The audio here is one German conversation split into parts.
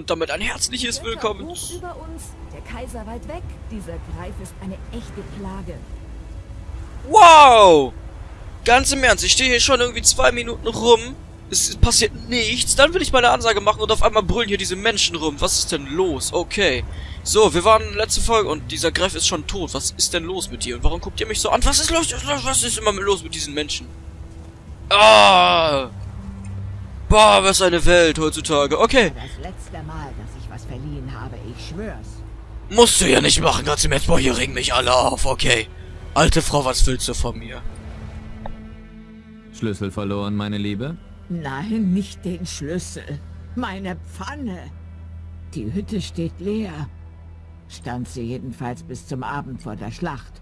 und damit ein herzliches Willkommen. Über uns, der Kaiser weit weg. Dieser Greif ist eine echte Plage. Wow! Ganz im Ernst, ich stehe hier schon irgendwie zwei Minuten rum. Es passiert nichts. Dann will ich meine Ansage machen und auf einmal brüllen hier diese Menschen rum. Was ist denn los? Okay. So, wir waren letzte Folge und dieser Greif ist schon tot. Was ist denn los mit dir? Und warum guckt ihr mich so an? Was ist los? Was ist immer los mit diesen Menschen? Ah! Boah, was eine Welt heutzutage. Okay. Das letzte Mal, dass ich was verliehen habe, ich schwör's. Musst du ja nicht machen, ganz im Ernst. Boah, hier regen mich alle auf. Okay. Alte Frau, was willst du von mir? Schlüssel verloren, meine Liebe? Nein, nicht den Schlüssel. Meine Pfanne. Die Hütte steht leer. Stand sie jedenfalls bis zum Abend vor der Schlacht.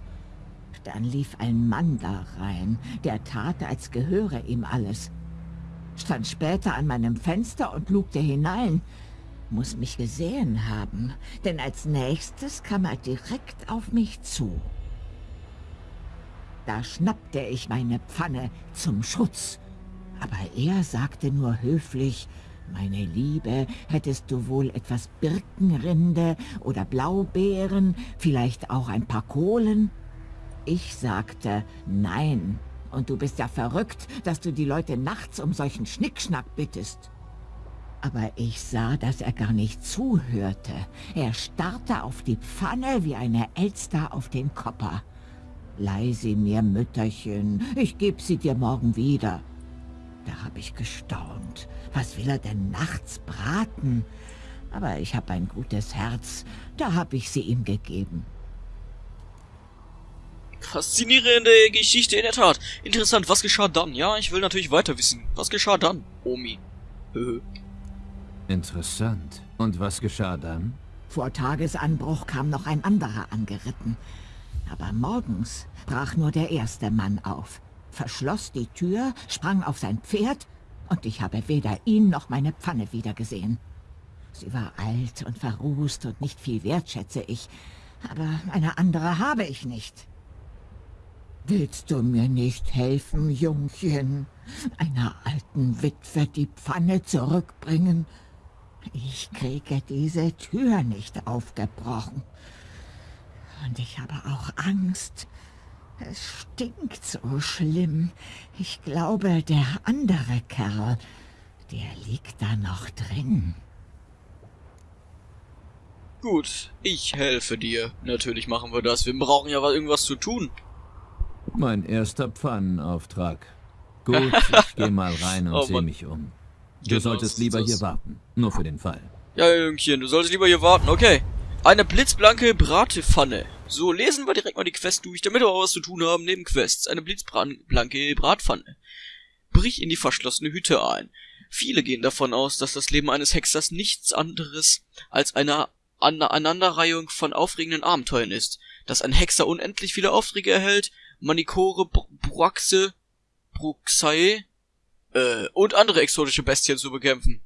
Dann lief ein Mann da rein, der tat, als gehöre ihm alles. Stand später an meinem Fenster und lugte hinein. Muss mich gesehen haben, denn als nächstes kam er direkt auf mich zu. Da schnappte ich meine Pfanne zum Schutz. Aber er sagte nur höflich, meine Liebe, hättest du wohl etwas Birkenrinde oder Blaubeeren, vielleicht auch ein paar Kohlen? Ich sagte, nein. Und du bist ja verrückt, dass du die Leute nachts um solchen Schnickschnack bittest. Aber ich sah, dass er gar nicht zuhörte. Er starrte auf die Pfanne wie eine Elster auf den Kopper. Leih sie mir, Mütterchen, ich geb sie dir morgen wieder. Da hab ich gestaunt. Was will er denn nachts braten? Aber ich hab ein gutes Herz, da hab ich sie ihm gegeben. Faszinierende Geschichte in der Tat. Interessant, was geschah dann? Ja, ich will natürlich weiter wissen. Was geschah dann, Omi? Interessant. Und was geschah dann? Vor Tagesanbruch kam noch ein anderer angeritten. Aber morgens brach nur der erste Mann auf, verschloss die Tür, sprang auf sein Pferd, und ich habe weder ihn noch meine Pfanne wiedergesehen. Sie war alt und verrußt und nicht viel wert, schätze ich, aber eine andere habe ich nicht. Willst du mir nicht helfen, Jungchen? Einer alten Witwe die Pfanne zurückbringen? Ich kriege diese Tür nicht aufgebrochen. Und ich habe auch Angst. Es stinkt so schlimm. Ich glaube, der andere Kerl, der liegt da noch drin. Gut, ich helfe dir. Natürlich machen wir das. Wir brauchen ja irgendwas zu tun. Mein erster Pfannenauftrag. Gut, ich geh mal rein und Oh seh Mann. mich um. Du Genau, solltest so lieber hier warten. Nur für den Fall. Ja, Jüngchen, du solltest lieber hier warten. Okay. Eine blitzblanke Bratpfanne. So, lesen wir direkt mal die Quest durch, damit wir auch was zu tun haben neben Quests. Eine blitzblanke Bratpfanne. Brich in die verschlossene Hütte ein. Viele gehen davon aus, dass das Leben eines Hexers nichts anderes als eine Aneinanderreihung von aufregenden Abenteuern ist. Dass ein Hexer unendlich viele Aufträge erhält, Manikore, Br- Braxe, Bruxae äh, und andere exotische Bestien zu bekämpfen.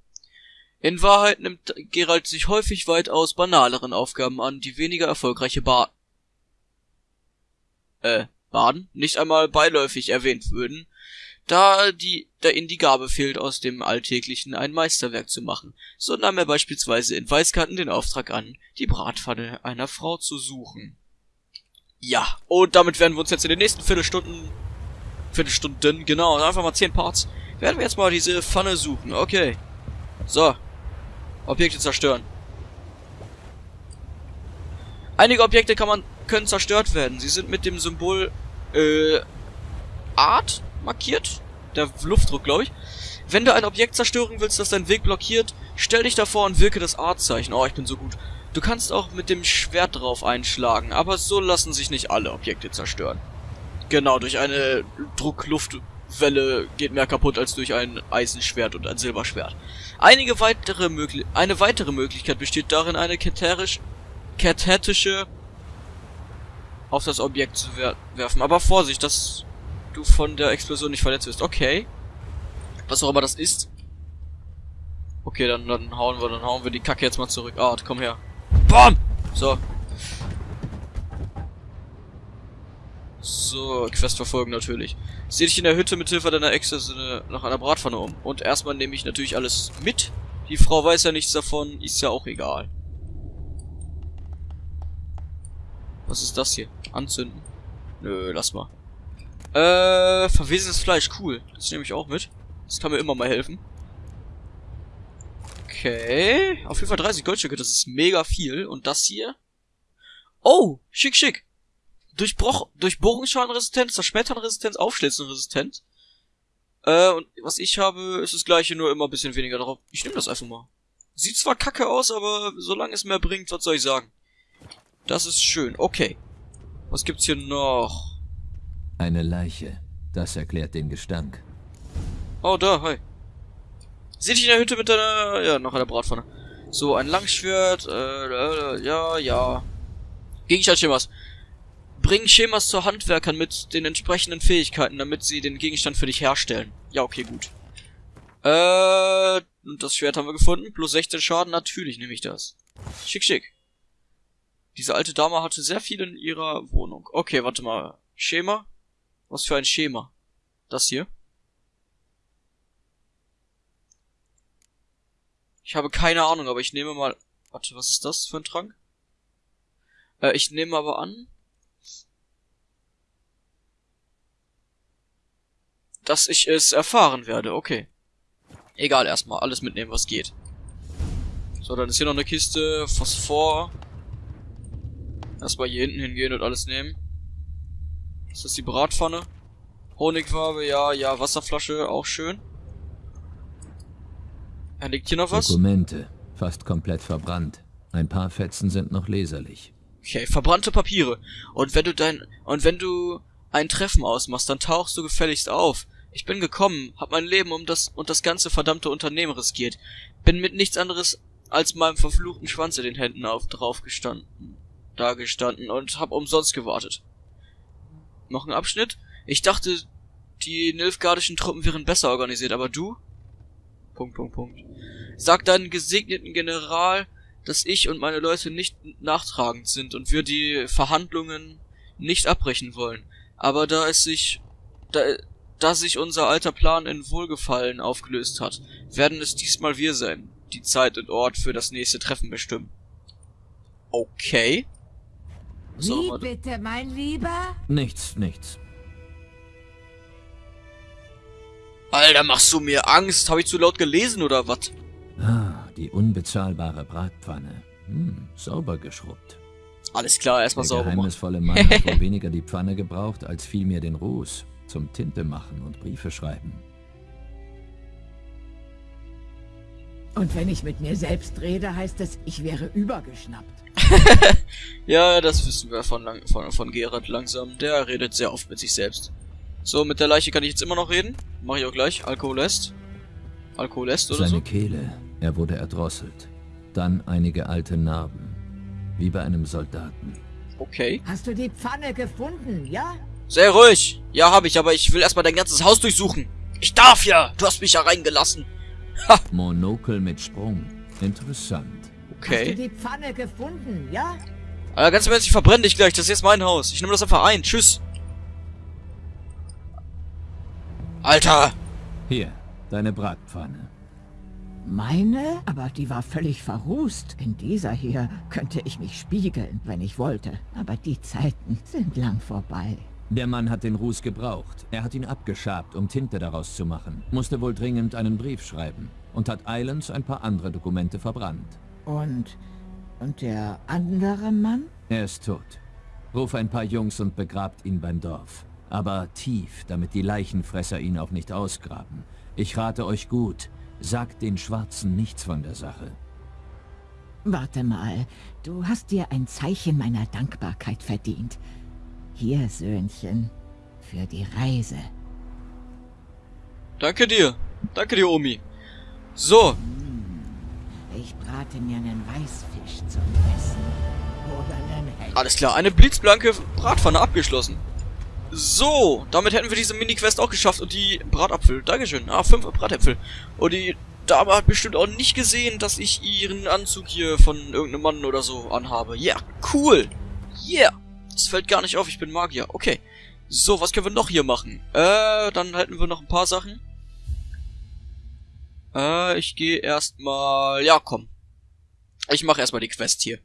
In Wahrheit nimmt Geralt sich häufig weitaus banaleren Aufgaben an, die weniger erfolgreiche ba äh, Baden nicht einmal beiläufig erwähnt würden, da die, da ihnen die Gabe fehlt, aus dem Alltäglichen ein Meisterwerk zu machen. So nahm er beispielsweise in Weißkarten den Auftrag an, die Bratpfanne einer Frau zu suchen. Ja, und damit werden wir uns jetzt in den nächsten Viertelstunden, Viertelstunden, genau, einfach mal zehn Parts, werden wir jetzt mal diese Pfanne suchen. Okay. So. Objekte zerstören. Einige Objekte kann man, können zerstört werden. Sie sind mit dem Symbol, äh, Art markiert. Der Luftdruck, glaube ich. Wenn du ein Objekt zerstören willst, das deinen Weg blockiert, stell dich davor und wirke das Artzeichen. Oh, ich bin so gut. Du kannst auch mit dem Schwert drauf einschlagen, aber so lassen sich nicht alle Objekte zerstören. Genau, durch eine Druckluftwelle geht mehr kaputt als durch ein Eisenschwert und ein Silberschwert. Einige weitere mögli eine weitere Möglichkeit besteht darin, eine keterisch kathetische auf das Objekt zu wer werfen. Aber Vorsicht, dass du von der Explosion nicht verletzt wirst. Okay. Was auch immer das ist. Okay, dann, dann hauen wir, dann hauen wir die Kacke jetzt mal zurück. Ah, komm her. Bam! So. So, Quest verfolgen natürlich. Seh dich in der Hütte mit Hilfe deiner Exe nach einer Bratpfanne um. Und erstmal nehme ich natürlich alles mit. Die Frau weiß ja nichts davon, ist ja auch egal. Was ist das hier? Anzünden? Nö, lass mal. Äh, verwesenes Fleisch, cool. Das nehme ich auch mit. Das kann mir immer mal helfen. Okay. Auf jeden Fall 30 Goldstücke, das ist mega viel. Und das hier? Oh, schick, schick. Durchbruch, Durchbohrungsschadenresistenz, Zerschmetternresistenz, Aufschlitzenresistenz. Äh, und was ich habe, ist das gleiche, nur immer ein bisschen weniger drauf. Ich nehme das einfach mal. Sieht zwar kacke aus, aber solange es mehr bringt, was soll ich sagen? Das ist schön. Okay. Was gibt's hier noch? Eine Leiche. Das erklärt den Gestank. Oh, da, hi. Sieh dich in der Hütte mit deiner... Ja, noch einer Bratpfanne. So, ein Langschwert, äh, äh, ja, ja. Gegenstandschemas. Bring Schemas zu Handwerkern mit den entsprechenden Fähigkeiten, damit sie den Gegenstand für dich herstellen. Ja, okay, gut. Äh, und das Schwert haben wir gefunden. Plus 16 Schaden, natürlich nehme ich das. Schick, schick. Diese alte Dame hatte sehr viel in ihrer Wohnung. Okay, warte mal. Schema? Was für ein Schema? Das hier? Ich habe keine Ahnung, aber ich nehme mal... Warte, was ist das für ein Trank? Äh, ich nehme aber an... Dass ich es erfahren werde, okay. Egal, erstmal alles mitnehmen, was geht. So, dann ist hier noch eine Kiste, Phosphor. Erstmal hier hinten hingehen und alles nehmen. Ist das die Bratpfanne? Honigfarbe, ja, ja, Wasserflasche, auch schön. Ja, liegt hier noch was? Dokumente. Fast komplett verbrannt. Ein paar Fetzen sind noch leserlich. Okay, verbrannte Papiere. Und wenn du dein, und wenn du ein Treffen ausmachst, dann tauchst du gefälligst auf. Ich bin gekommen, hab mein Leben um das und das ganze verdammte Unternehmen riskiert. Bin mit nichts anderes als meinem verfluchten Schwanz in den Händen auf drauf gestanden, da gestanden und hab umsonst gewartet. Noch ein Abschnitt? Ich dachte, die nilfgardischen Truppen wären besser organisiert, aber du? Punkt, Punkt, Punkt. Sag deinen gesegneten General, dass ich und meine Leute nicht nachtragend sind und wir die Verhandlungen nicht abbrechen wollen. Aber da es sich, da, da sich unser alter Plan in Wohlgefallen aufgelöst hat, werden es diesmal wir sein, die Zeit und Ort für das nächste Treffen bestimmen. Okay. Wie bitte, mein Lieber? Nichts, nichts. Alter, machst du mir Angst? Habe ich zu laut gelesen oder was? Ah, die unbezahlbare Bratpfanne. Hm, sauber geschrubbt. Alles klar, erstmal Der sauber machen. geheimnisvolle Mann hat wohl weniger die Pfanne gebraucht, als vielmehr den Ruß. Zum Tinte machen und Briefe schreiben. Und wenn ich mit mir selbst rede, heißt es, ich wäre übergeschnappt. Ja, das wissen wir von, lang, von, von Gerard langsam. Der redet sehr oft mit sich selbst. So, mit der Leiche kann ich jetzt immer noch reden. Mache ich auch gleich. Alkohol lässt. Alkohol lässt oder Seine so. Kehle, er wurde erdrosselt. Dann einige alte Narben. Wie bei einem Soldaten. Okay. Hast du die Pfanne gefunden, ja? Sehr ruhig. Ja, habe ich, aber ich will erstmal dein ganzes Haus durchsuchen. Ich darf ja. Du hast mich ja reingelassen. Monokel mit Sprung. Interessant. Hast du Okay. die Pfanne gefunden, ja? Alter, ganz im Ernst, ich verbrenne dich gleich. Das ist jetzt mein Haus. Ich nehme das einfach ein. Tschüss. Alter. Hier, deine Bratpfanne. Meine? Aber die war völlig verrußt. In dieser hier könnte ich mich spiegeln, wenn ich wollte. Aber die Zeiten sind lang vorbei. Der Mann hat den Ruß gebraucht. Er hat ihn abgeschabt, um Tinte daraus zu machen. Musste wohl dringend einen Brief schreiben. Und hat eilends ein paar andere Dokumente verbrannt. Und... und der andere Mann? Er ist tot. Ruf ein paar Jungs und begrabt ihn beim Dorf. Aber tief, damit die Leichenfresser ihn auch nicht ausgraben. Ich rate euch gut, sagt den Schwarzen nichts von der Sache. Warte mal, du hast dir ein Zeichen meiner Dankbarkeit verdient. Hier, Söhnchen, für die Reise. Danke dir. Danke dir, Omi. So. Ich brate mir einen Weißfisch zum Essen. Oder einen Hecht. Alles klar, eine blitzblanke Bratpfanne abgeschlossen. So, damit hätten wir diese Mini-Quest auch geschafft und die Bratapfel. Dankeschön. Ah, fünf Bratäpfel. Und die Dame hat bestimmt auch nicht gesehen, dass ich ihren Anzug hier von irgendeinem Mann oder so anhabe. Ja, cool. Yeah. Das fällt gar nicht auf, ich bin Magier. Okay. So, was können wir noch hier machen? Äh, dann hätten wir noch ein paar Sachen. Äh, ich gehe erstmal... Ja, komm. Ich mache erstmal die Quest hier.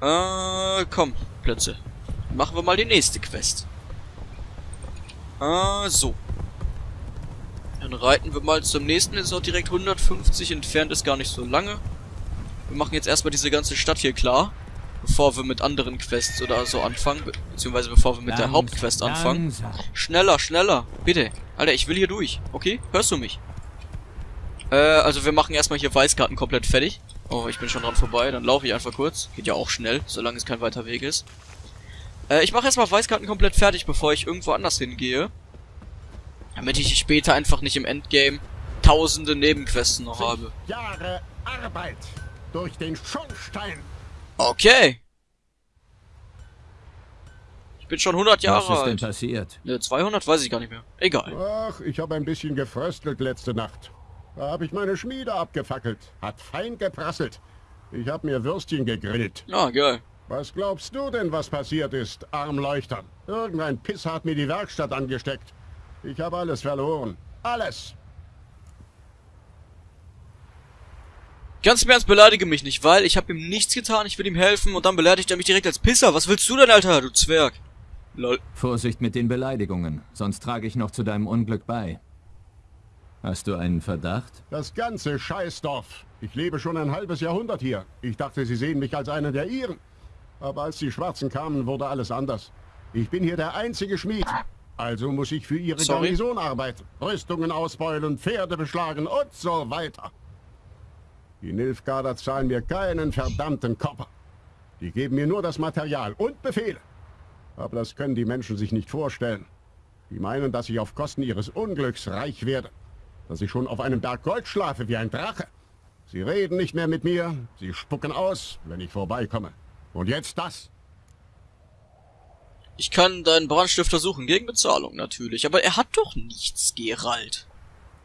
Äh, komm, Plätze. Machen wir mal die nächste Quest. Äh, so. Dann reiten wir mal zum nächsten. Ist auch direkt 150 entfernt, ist gar nicht so lange. Wir machen jetzt erstmal diese ganze Stadt hier klar. Bevor wir mit anderen Quests oder so anfangen. Be beziehungsweise bevor wir mit der Hauptquest anfangen. Schneller, schneller. Bitte. Alter, ich will hier durch. Okay? Hörst du mich? Äh, also wir machen erstmal hier Weißkarten komplett fertig. Oh, ich bin schon dran vorbei. Dann laufe ich einfach kurz. Geht ja auch schnell, solange es kein weiter Weg ist. Äh, ich mache erstmal Weißkarten komplett fertig, bevor ich irgendwo anders hingehe. Damit ich später einfach nicht im Endgame tausende Nebenquests noch habe. Jahre Arbeit durch den Schornstein. Okay. Ich bin schon 100 Jahre Was ist denn alt. passiert? Ne, 200 weiß ich gar nicht mehr. Egal. Ach, ich habe ein bisschen gefröstelt letzte Nacht. Da habe ich meine Schmiede abgefackelt. Hat fein geprasselt. Ich habe mir Würstchen gegrillt. Ah, geil. Was glaubst du denn, was passiert ist, Armleuchter? Irgendein Pisser hat mir die Werkstatt angesteckt. Ich habe alles verloren. Alles. Ganz im Ernst, beleidige mich nicht, weil ich habe ihm nichts getan, ich will ihm helfen und dann beleidigt er mich direkt als Pisser. Was willst du denn, Alter, du Zwerg? Lol. Vorsicht mit den Beleidigungen, sonst trage ich noch zu deinem Unglück bei. Hast du einen Verdacht? Das ganze Scheißdorf. Ich lebe schon ein halbes Jahrhundert hier. Ich dachte, sie sehen mich als einen der ihren. Aber als die Schwarzen kamen, wurde alles anders. Ich bin hier der einzige Schmied. Also muss ich für ihre Sorry. Garnison arbeiten. Rüstungen ausbeulen, Pferde beschlagen und so weiter. Die Nilfgaarder zahlen mir keinen verdammten Kopper. Die geben mir nur das Material und Befehle. Aber das können die Menschen sich nicht vorstellen. Die meinen, dass ich auf Kosten ihres Unglücks reich werde. Dass ich schon auf einem Berg Gold schlafe wie ein Drache. Sie reden nicht mehr mit mir, sie spucken aus, wenn ich vorbeikomme. Und jetzt das. Ich kann deinen Brandstifter suchen, gegen Bezahlung natürlich. Aber er hat doch nichts, Gerald.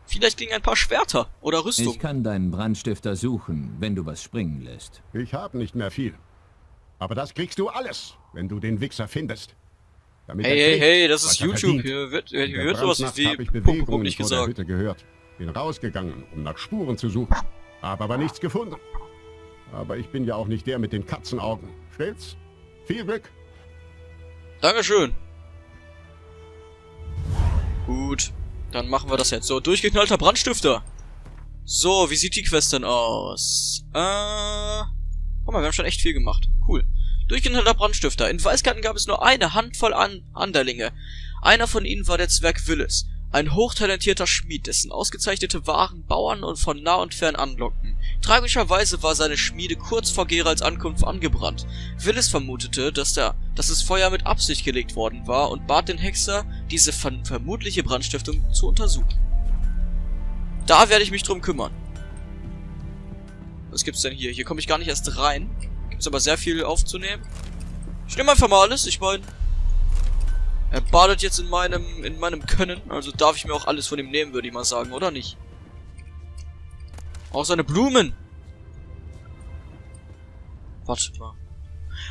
Vielleicht gegen ein paar Schwerter oder Rüstung. Ich kann deinen Brandstifter suchen, wenn du was springen lässt. Ich habe nicht mehr viel. Aber das kriegst du alles, wenn du den Wichser findest. Damit Hey, hey, hey, das ist YouTube. Hier wird, hier wird sowas wie habe ich Punkt, Punkt, nicht gesagt. Hütte gehört. Bin rausgegangen, um nach Spuren zu suchen. Habe aber nichts gefunden. Aber ich bin ja auch nicht der mit den Katzenaugen. Stimmt's? Viel Glück. Dankeschön. Gut, dann machen wir das jetzt. So, durchgeknallter Brandstifter. So, wie sieht die Quest denn aus? Äh... Guck mal, wir haben schon echt viel gemacht. Cool. Durchgeknallter Brandstifter. In Weißgarten gab es nur eine Handvoll an Anderlinge. Einer von ihnen war der Zwerg Willis. Ein hochtalentierter Schmied, dessen ausgezeichnete Waren Bauern und von nah und fern anlockten. Tragischerweise war seine Schmiede kurz vor Geralds Ankunft angebrannt. Willis vermutete, dass, der, dass das Feuer mit Absicht gelegt worden war und bat den Hexer, diese ver vermutliche Brandstiftung zu untersuchen. Da werde ich mich drum kümmern. Was gibt's denn hier? Hier komme ich gar nicht erst rein. Gibt's aber sehr viel aufzunehmen. Ich nehme einfach mal alles, ich meine... Er badet jetzt in meinem, in meinem Können, also darf ich mir auch alles von ihm nehmen, würde ich mal sagen, oder nicht? Auch seine Blumen! Warte mal.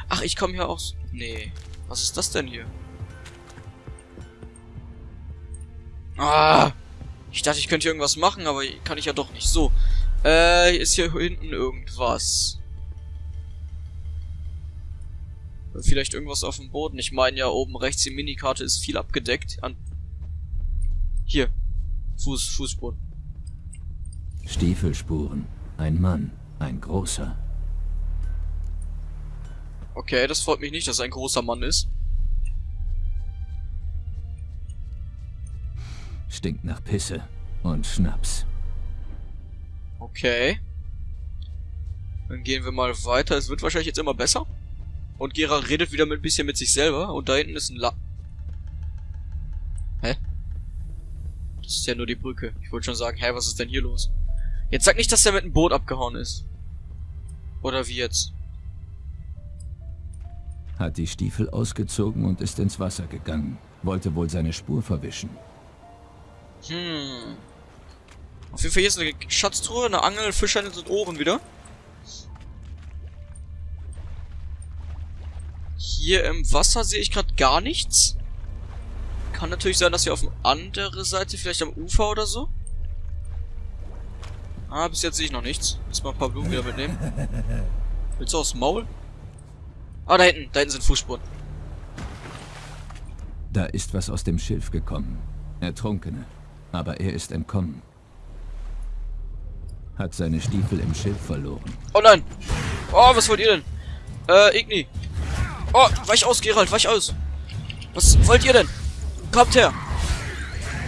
Ach, ich komme hier aus... Nee. Was ist das denn hier? Ah! Ich dachte, ich könnte hier irgendwas machen, aber kann ich ja doch nicht. So. Äh, ist hier hinten irgendwas. Vielleicht irgendwas auf dem Boden. Ich meine ja, oben rechts die Minikarte ist viel abgedeckt. An hier. Fuß, Fußboden. Stiefelspuren. Ein Mann. Ein großer. Okay, das freut mich nicht, dass er ein großer Mann ist. Stinkt nach Pisse und Schnaps. Okay. Dann gehen wir mal weiter. Es wird wahrscheinlich jetzt immer besser. Und Gerald redet wieder mit ein bisschen mit sich selber. Und da hinten ist ein La... Hä? Das ist ja nur die Brücke. Ich wollte schon sagen, hä, was ist denn hier los? Jetzt sag nicht, dass der mit dem Boot abgehauen ist. Oder wie jetzt? Hat die Stiefel ausgezogen und ist ins Wasser gegangen. Wollte wohl seine Spur verwischen. Hm. Auf jeden Fall hier ist eine Schatztruhe, eine Angel, Fischernetz und Ohren wieder. Hier im Wasser sehe ich gerade gar nichts. Kann natürlich sein, dass wir auf der anderen Seite, vielleicht am Ufer oder so. Ah, bis jetzt sehe ich noch nichts. Jetzt mal ein paar Blumen wieder mitnehmen. Willst du aufs Maul? Ah, da hinten. Da hinten sind Fußspuren. Da ist was aus dem Schilf gekommen. Ertrunkene. Aber er ist entkommen. Hat seine Stiefel im Schilf verloren. Oh nein! Oh, was wollt ihr denn? Äh, Igni. Oh, weich aus, Gerald, weich aus. Was wollt ihr denn? Kommt her!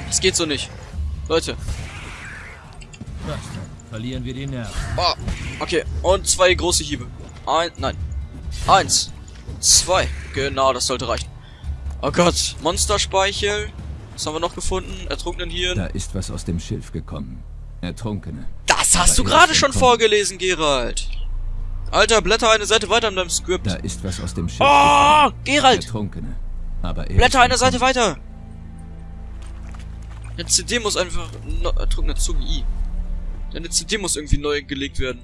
Das geht so nicht. Leute. Verlieren wir die Nerven. Oh, okay. Und zwei große Hiebe. Ein, nein. Eins. Zwei. Genau, das sollte reichen. Oh Gott. Monsterspeichel. Was haben wir noch gefunden? Ertrunkenen Hirn. Da ist was aus dem Schilf gekommen. Ertrunkene. Das hast Aber du er gerade schon vorgelesen, Gerald. Alter, blätter eine Seite weiter in deinem Skript. Da ist was aus dem Schilf Oh, gekommen. Gerald! Ertrunkene. Aber er Blätter eine Seite weiter. Eine CD muss einfach... No, ertrunkene Zunge I. Deine CD muss irgendwie neu gelegt werden.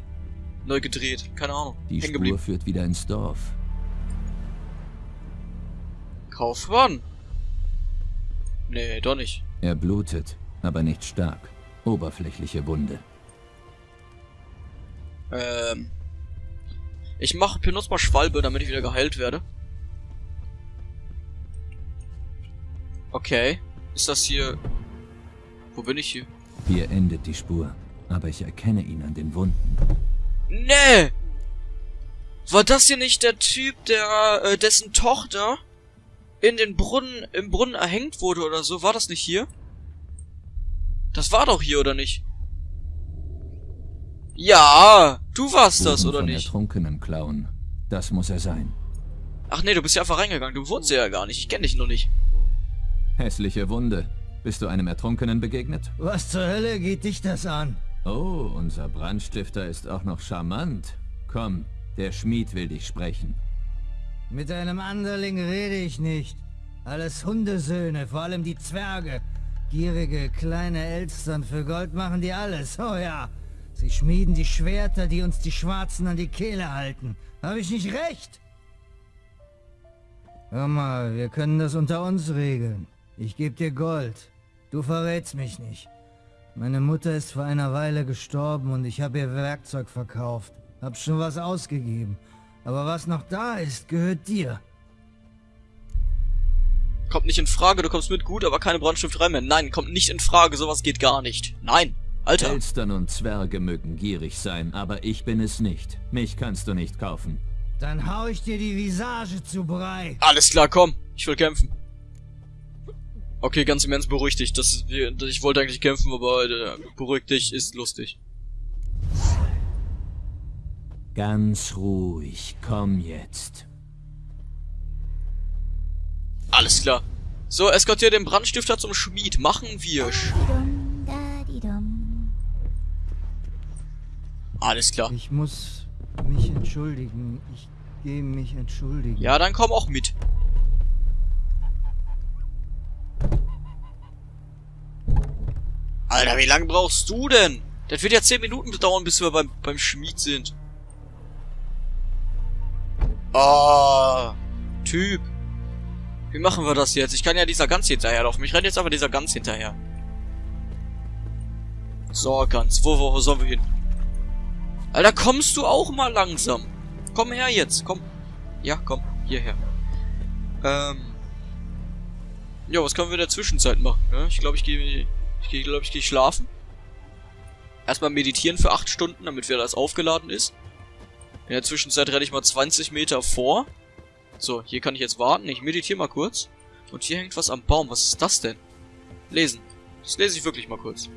Neu gedreht. Keine Ahnung. Die Spur führt wieder ins Dorf. Kaufmann. Nee, doch nicht. Er blutet, aber nicht stark. Oberflächliche Wunde. Ähm. Ich mache benutze mal Schwalbe, damit ich wieder geheilt werde. Okay. Ist das hier... Wo bin ich hier? Hier endet die Spur, aber ich erkenne ihn an den Wunden. Nee! War das hier nicht der Typ, der, äh, dessen Tochter in den Brunnen, im Brunnen erhängt wurde oder so? War das nicht hier? Das war doch hier, oder nicht? Ja, du warst das, oder von nicht? Ertrunkenen klauen. Das muss er sein. Ach nee, du bist ja einfach reingegangen. Du wohnst ja gar nicht. Ich kenne dich noch nicht. Hässliche Wunde. Bist du einem Ertrunkenen begegnet? Was zur Hölle geht dich das an? Oh, unser Brandstifter ist auch noch charmant. Komm, der Schmied will dich sprechen. Mit einem Anderling rede ich nicht. Alles Hundesöhne, vor allem die Zwerge. Gierige kleine Elstern für Gold machen die alles, oh ja. Sie schmieden die Schwerter, die uns die Schwarzen an die Kehle halten. Habe ich nicht recht? Hör mal, wir können das unter uns regeln. Ich gebe dir Gold. Du verrätst mich nicht. Meine Mutter ist vor einer Weile gestorben und ich habe ihr Werkzeug verkauft. Hab schon was ausgegeben. Aber was noch da ist, gehört dir. Kommt nicht in Frage, du kommst mit gut, aber keine Brandstifterei mehr. Nein, kommt nicht in Frage, sowas geht gar nicht. Nein, Alter. Elstern und Zwerge mögen gierig sein, aber ich bin es nicht. Mich kannst du nicht kaufen. Dann hau ich dir die Visage zu Brei. Alles klar, komm. Ich will kämpfen. Okay, ganz im Ernst, beruhig dich. Das, ich wollte eigentlich kämpfen, aber äh, beruhig dich, ist lustig. Ganz ruhig, komm jetzt. Alles klar. So, eskortier den Brandstifter zum Schmied. Machen wir. Dum, Alles klar. Ich muss mich entschuldigen. Ich gehe mich entschuldigen. Ja, dann komm auch mit. Alter, wie lange brauchst du denn? Das wird ja 10 Minuten dauern, bis wir beim, beim Schmied sind. Oh, Typ. Wie machen wir das jetzt? Ich kann ja dieser Gans hinterherlaufen. Ich renne jetzt aber dieser Gans hinterher. So, Gans. Wo, wo, wo sollen wir hin? Alter, kommst du auch mal langsam? Komm her jetzt, komm. Ja, komm, hierher. Ähm. Ja, was können wir in der Zwischenzeit machen, ne? Ich glaube, ich gehe, ich gehe, glaube ich, gehe schlafen. Erstmal meditieren für 8 Stunden, damit wieder alles aufgeladen ist. In der Zwischenzeit renne ich mal 20 Meter vor. So, hier kann ich jetzt warten. Ich meditiere mal kurz. Und hier hängt was am Baum. Was ist das denn? Lesen. Das lese ich wirklich mal kurz.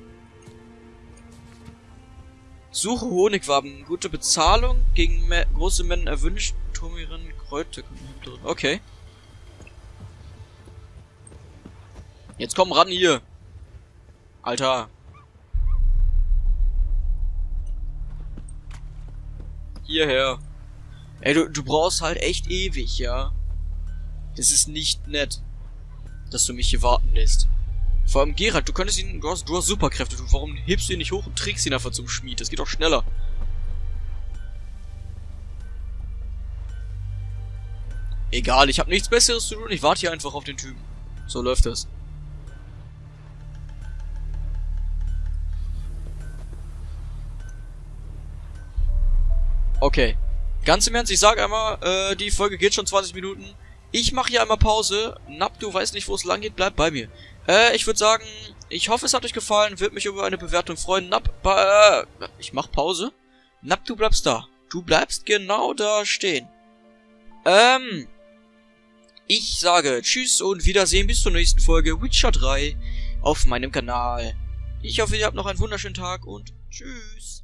Suche Honigwaben. Gute Bezahlung. Gegen me große Mengen erwünscht. Turmieren, Kräuter. Okay. Jetzt komm ran hier. Alter. Hierher. Ey, du, du brauchst halt echt ewig, ja. Das ist nicht nett, dass du mich hier warten lässt. Vor allem Gerald, du könntest ihn, du hast, du hast Superkräfte, du, warum hebst du ihn nicht hoch und trägst ihn einfach zum Schmied? Das geht doch schneller. Egal, ich habe nichts besseres zu tun, ich warte hier einfach auf den Typen. So läuft das. Okay. Ganz im Ernst, ich sage einmal, äh, die Folge geht schon 20 Minuten. Ich mache hier einmal Pause. Nap, du weißt nicht, wo es lang geht, bleib bei mir. Äh, ich würde sagen, ich hoffe, es hat euch gefallen. Würde mich über eine Bewertung freuen. Nap, äh, ich mach Pause. Nap, du bleibst da. Du bleibst genau da stehen. Ähm, ich sage Tschüss und Wiedersehen bis zur nächsten Folge Witcher 3 auf meinem Kanal. Ich hoffe, ihr habt noch einen wunderschönen Tag und Tschüss.